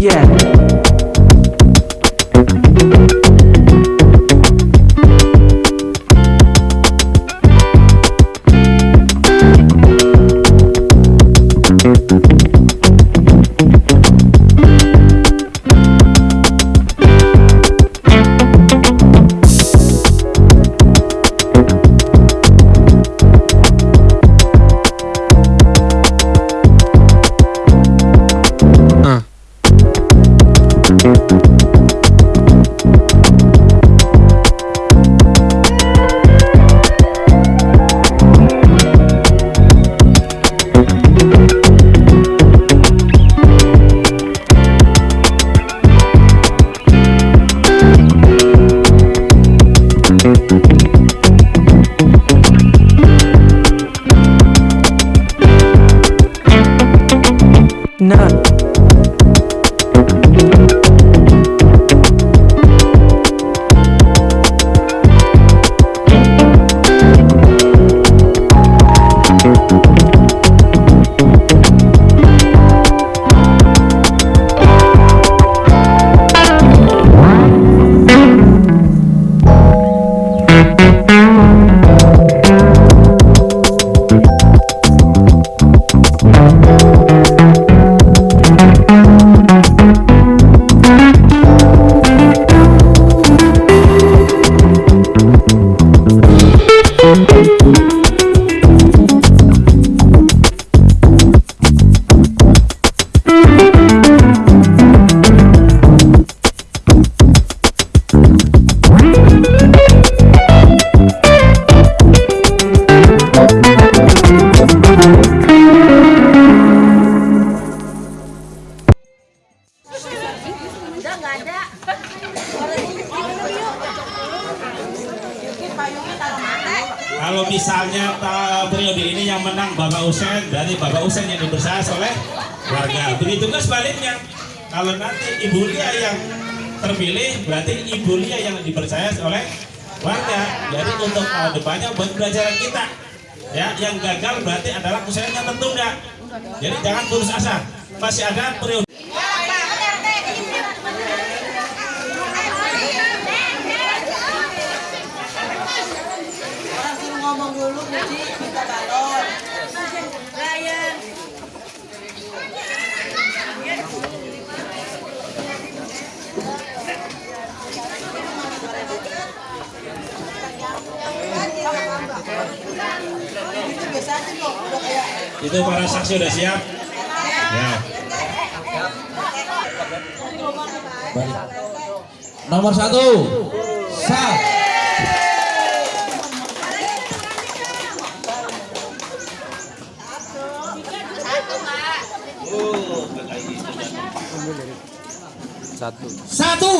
Yeah. you Kalau misalnya periode ini yang menang Bapak Usen dari Bapak Usen yang dibersaas oleh warga. Begitu juga sebaliknya. Kalau nanti Ibu Lia yang terpilih, berarti Ibu Lia yang dipercaya oleh warga. Jadi untuk tahun depannya buat pelajaran kita. Ya, yang gagal berarti adalah usaha yang tertunda. Jadi jangan putus asa. Masih ada periode itu para saksi sudah siap. Ya. Nomor satu. Sat. Satu. Satu.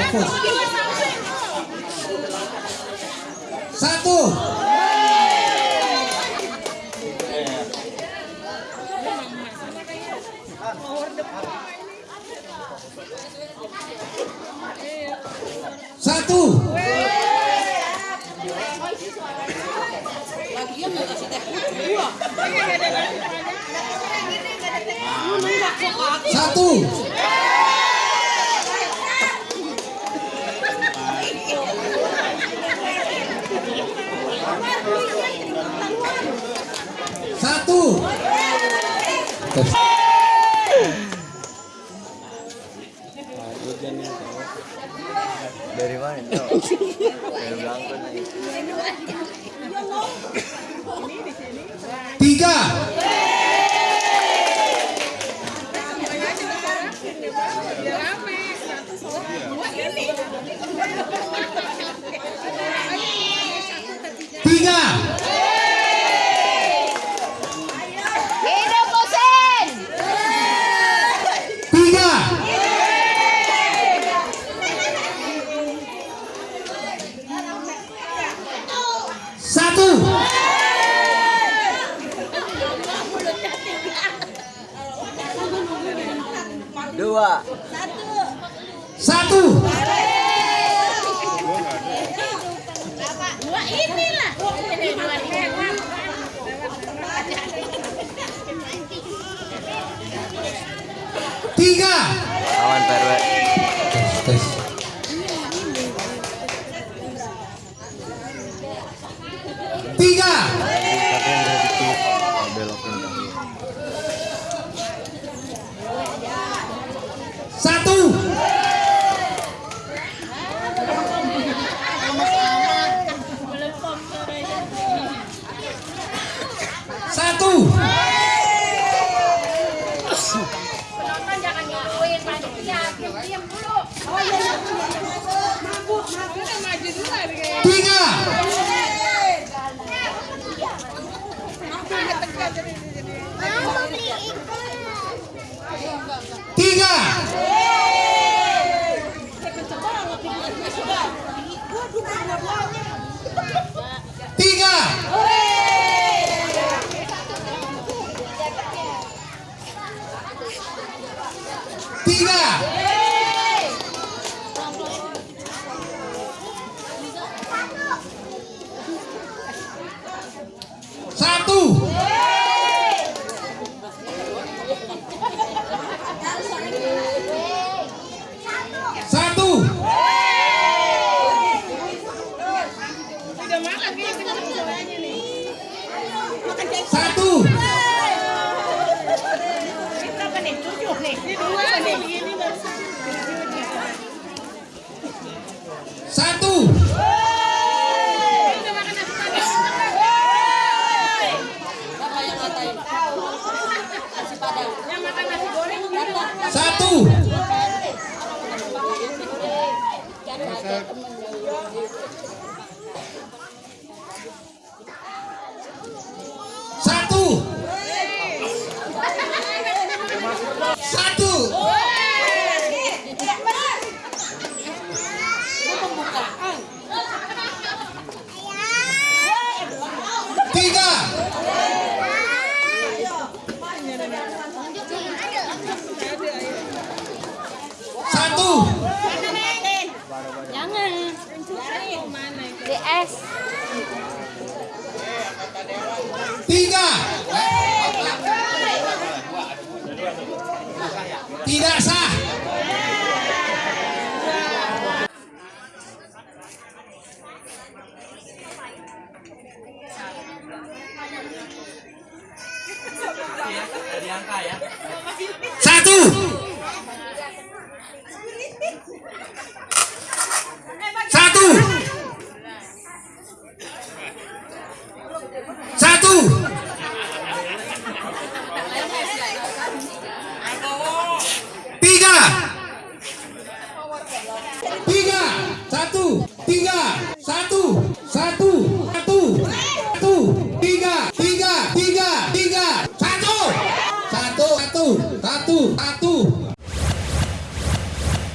Fokus. Satu. Satu. Satu. Satu. Dari mana? Dari. Tiga. Dua. Satu. Dua inilah. Ini dua hewan. Tiga. Aman PRW. Tiga. Satu. Jangan. DS. Tiga. Tidak sah. Satu.